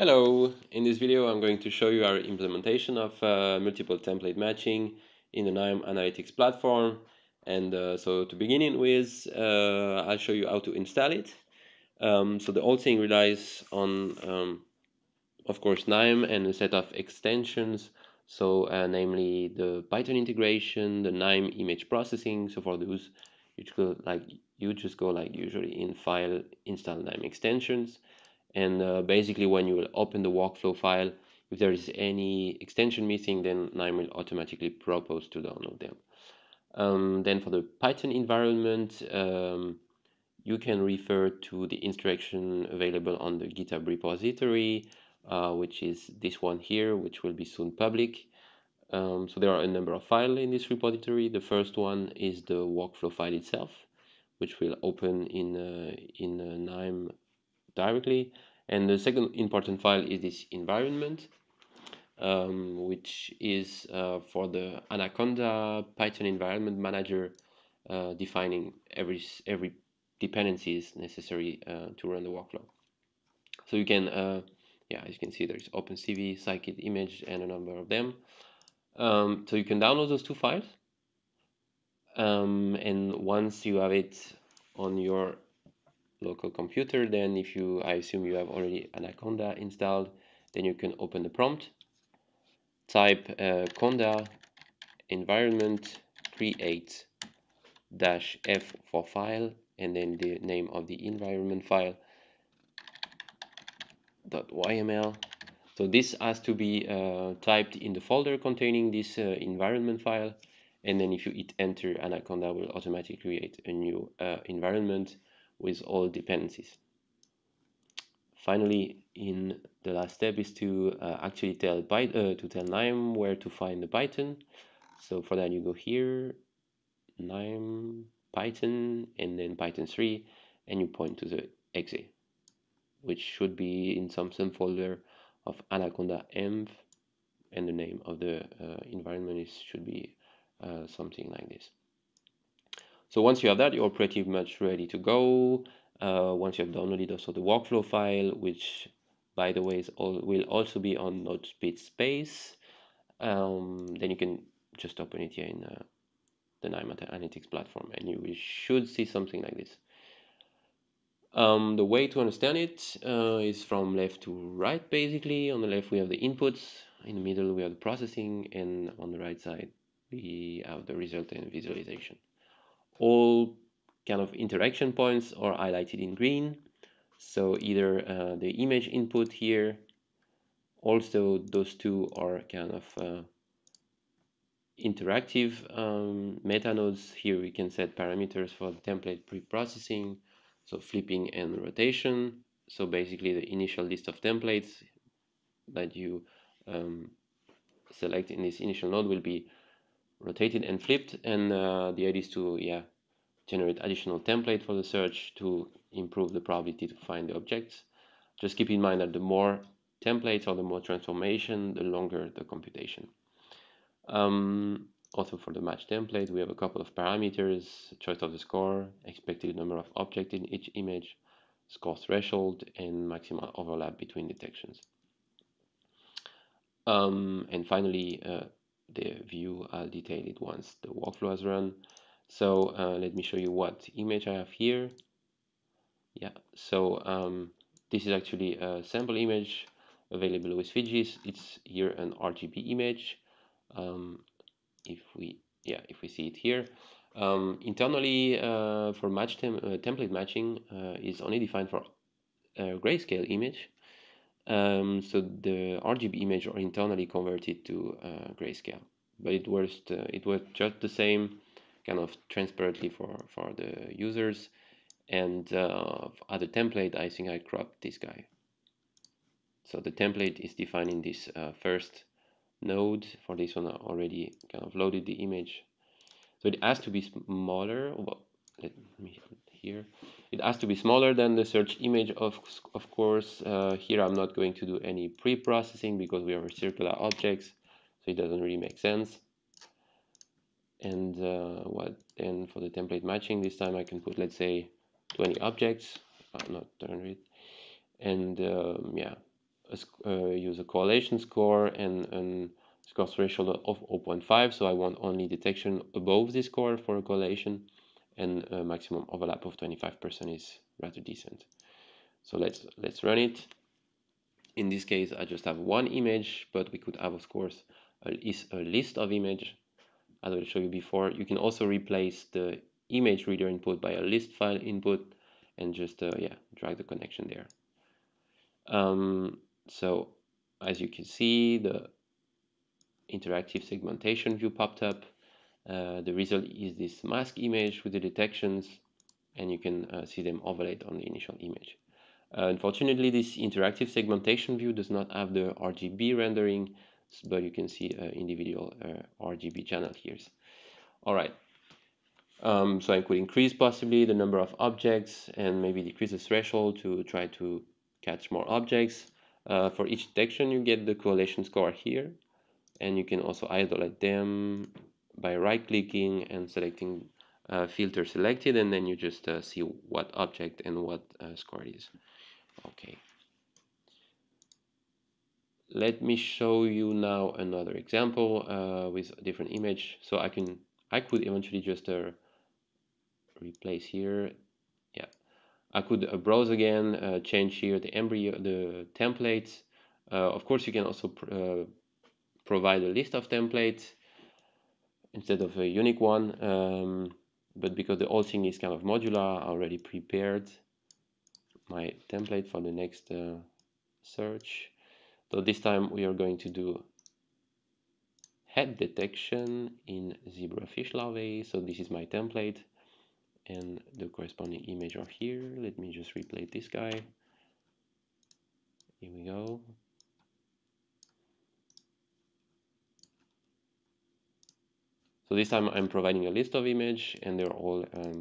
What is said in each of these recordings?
Hello, in this video I'm going to show you our implementation of uh, multiple template matching in the KNIME Analytics platform. And uh, so to begin with uh, I'll show you how to install it. Um, so the whole thing relies on um, of course KNIME and a set of extensions. So uh, namely the Python integration, the KNIME image processing. So for those you go like you just go like usually in file install KNIME extensions and uh, basically when you will open the workflow file if there is any extension missing then KNIME will automatically propose to download them. Um, then for the Python environment um, you can refer to the instruction available on the GitHub repository uh, which is this one here which will be soon public. Um, so there are a number of files in this repository. The first one is the workflow file itself which will open in uh, in uh, KNIME directly. And the second important file is this environment, um, which is uh, for the Anaconda Python environment manager, uh, defining every every dependencies necessary uh, to run the workflow. So you can, uh, yeah, as you can see, there's OpenCV, Scikit image, and a number of them. Um, so you can download those two files. Um, and once you have it on your local computer then if you I assume you have already Anaconda installed then you can open the prompt type uh, conda environment create dash f for file and then the name of the environment file dot yml so this has to be uh, typed in the folder containing this uh, environment file and then if you hit enter anaconda will automatically create a new uh, environment with all dependencies. Finally, in the last step is to uh, actually tell Python, uh, to tell KNIME where to find the Python. So for that you go here, KNIME Python, and then Python 3, and you point to the exe, which should be in some subfolder of Anaconda env, and the name of the uh, environment is should be uh, something like this. So once you have that, you're pretty much ready to go. Uh, once you have downloaded also the workflow file, which by the way all, will also be on NodePit Space, um, then you can just open it here in uh, the KNIME Analytics platform and you should see something like this. Um, the way to understand it uh, is from left to right basically. On the left we have the inputs, in the middle we have the processing, and on the right side we have the result and visualization all kind of interaction points are highlighted in green. So either uh, the image input here also those two are kind of uh, interactive um, meta nodes. Here we can set parameters for the template pre-processing so flipping and rotation. So basically the initial list of templates that you um, select in this initial node will be rotated and flipped and uh, the idea is to yeah generate additional template for the search to improve the probability to find the objects. Just keep in mind that the more templates or the more transformation the longer the computation. Um, also for the match template we have a couple of parameters choice of the score expected number of objects in each image score threshold and maximal overlap between detections. Um, and finally uh, the view I'll detail it once the workflow has run. So uh, let me show you what image I have here. Yeah so um, this is actually a sample image available with Fijis it's here an RGB image. Um, if we yeah if we see it here. Um, internally uh, for match tem uh, template matching uh, is only defined for a grayscale image um, so the RGB image are internally converted to uh, grayscale but it works uh, it was just the same kind of transparently for for the users. And uh, other template I think I cropped this guy. So the template is defining this uh, first node. For this one I already kind of loaded the image. So it has to be smaller. Well, let me here it has to be smaller than the search image of of course. Uh, here I'm not going to do any pre-processing because we are circular objects so it doesn't really make sense. And uh, what then for the template matching this time I can put let's say 20 objects. Not 200 and um, yeah a, uh, use a correlation score and, and score threshold of 0.5 so I want only detection above this score for a correlation and a maximum overlap of 25% is rather decent. So let's let's run it. In this case I just have one image but we could have of course a, a list of image as I showed you before. You can also replace the image reader input by a list file input and just uh, yeah drag the connection there. Um, so as you can see the interactive segmentation view popped up uh, the result is this mask image with the detections and you can uh, see them overlaid on the initial image uh, unfortunately, this interactive segmentation view does not have the RGB rendering, but you can see uh, individual uh, RGB channel here. All right. Um, so I could increase possibly the number of objects and maybe decrease the threshold to try to catch more objects. For each detection, you get the correlation score here, and you can also isolate them by right-clicking and selecting uh, filter selected, and then you just uh, see what object and what uh, score is. Okay. Let me show you now another example uh, with a different image. So I can I could eventually just uh, replace here. Yeah. I could browse again change here the embryo the templates. Of course you can also pr provide a list of templates instead of a unique one um, but because the whole thing is kind of modular already prepared my template for the next uh, search. So this time we are going to do head detection in zebrafish larvae. So this is my template and the corresponding image are here. Let me just replay this guy. Here we go. So this time I'm providing a list of image and they're all um,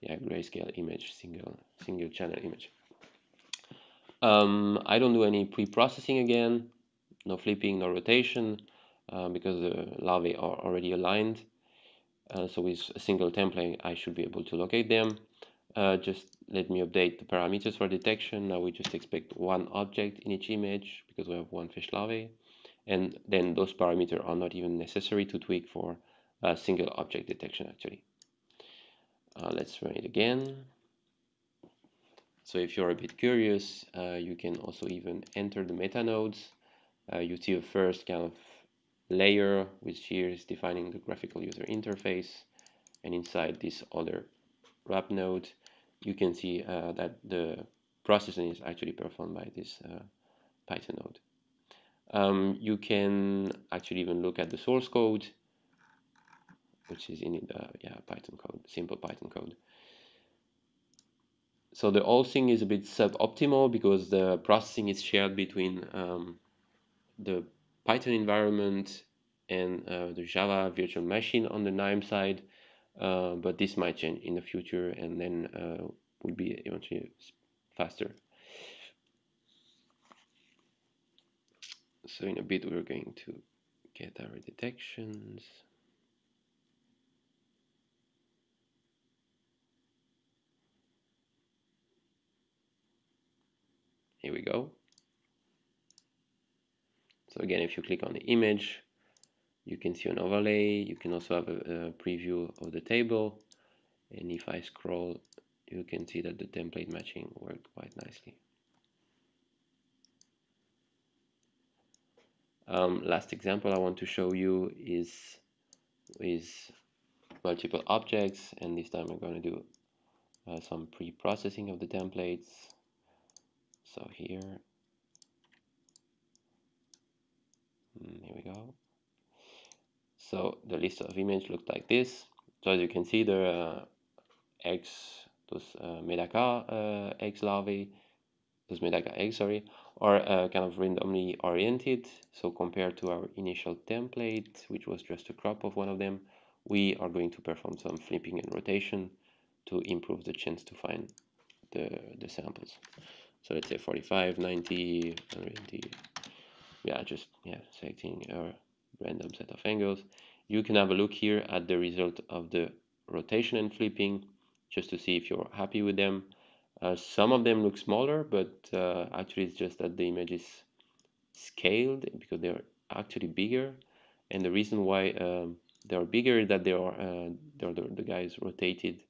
yeah, grayscale image, single single channel image. Um, I don't do any pre-processing again, no flipping, no rotation, uh, because the larvae are already aligned. Uh, so with a single template, I should be able to locate them. Uh, just let me update the parameters for detection. Now we just expect one object in each image because we have one fish larvae. And then those parameters are not even necessary to tweak for single object detection actually. Uh, let's run it again. So if you're a bit curious, uh, you can also even enter the meta nodes. Uh, you see a first kind of layer, which here is defining the graphical user interface. And inside this other wrap node, you can see uh, that the processing is actually performed by this uh, Python node. Um, you can actually even look at the source code, which is in the uh, yeah Python code, simple Python code so the whole thing is a bit suboptimal because the processing is shared between um, the Python environment and uh, the Java virtual machine on the KNIME side, uh, but this might change in the future and then uh, will be eventually faster. So in a bit we're going to get our detections. Here we go. So again, if you click on the image, you can see an overlay. You can also have a, a preview of the table. And if I scroll, you can see that the template matching worked quite nicely. Um, last example I want to show you is with multiple objects and this time I'm going to do uh, some pre-processing of the templates so here mm, here we go. So the list of image looked like this. So as you can see there are eggs those uh, Medaka uh, eggs larvae those Medaka eggs sorry are uh, kind of randomly oriented. So compared to our initial template which was just a crop of one of them we are going to perform some flipping and rotation to improve the chance to find the, the samples so let's say 45 90 180 yeah just yeah selecting a random set of angles. You can have a look here at the result of the rotation and flipping just to see if you're happy with them. Uh, some of them look smaller but uh, actually it's just that the image is scaled because they're actually bigger. And the reason why um, they're bigger is that they are uh, they're the, the guys rotated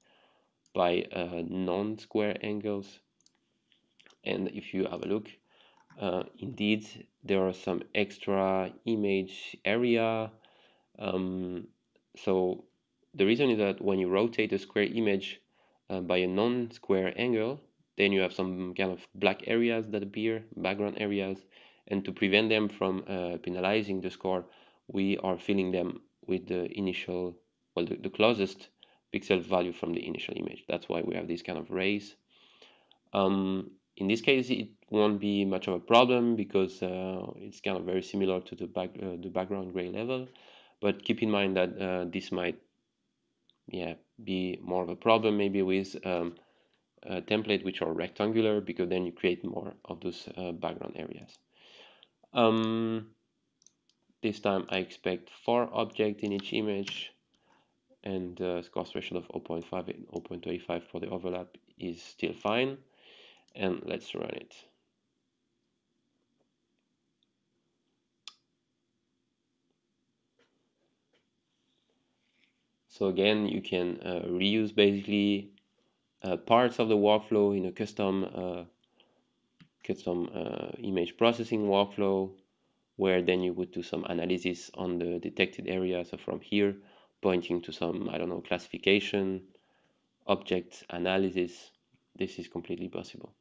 by uh, non-square angles and if you have a look uh, indeed there are some extra image area um, so the reason is that when you rotate a square image uh, by a non-square angle then you have some kind of black areas that appear background areas. And to prevent them from uh, penalizing the score we are filling them with the initial well the, the, closest pixel value from the initial image. That's why we have these kind of rays um, in this case it won't be much of a problem because uh, it's kind of very similar to the back uh, the background gray level but keep in mind that uh, this might yeah be more of a problem maybe with um, template which are rectangular because then you create more of those uh, background areas. Um, this time I expect four objects in each image and the uh, score threshold of 0.5 and 0.25 for the overlap is still fine and let's run it. So again, you can uh, reuse basically uh, parts of the workflow in a custom uh, custom uh, image processing workflow where then you would do some analysis on the detected area so from here pointing to some I don't know classification object analysis this is completely possible.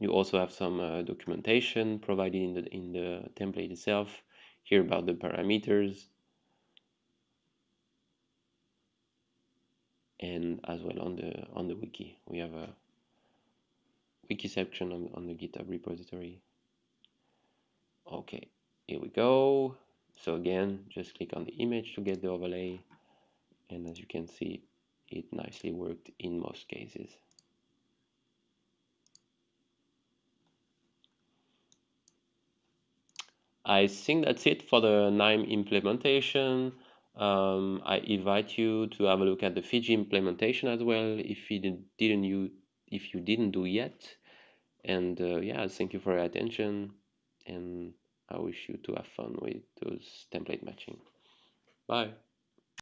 You also have some uh, documentation provided in the in the template itself here about the parameters. And as well on the on the wiki. We have a wiki section on, on the github repository. Okay here we go. So again just click on the image to get the overlay. And as you can see it nicely worked in most cases. I think that's it for the KNIME implementation. Um, I invite you to have a look at the Fiji implementation as well if you didn't you if you didn't do yet. And uh, yeah thank you for your attention and I wish you to have fun with those template matching. Bye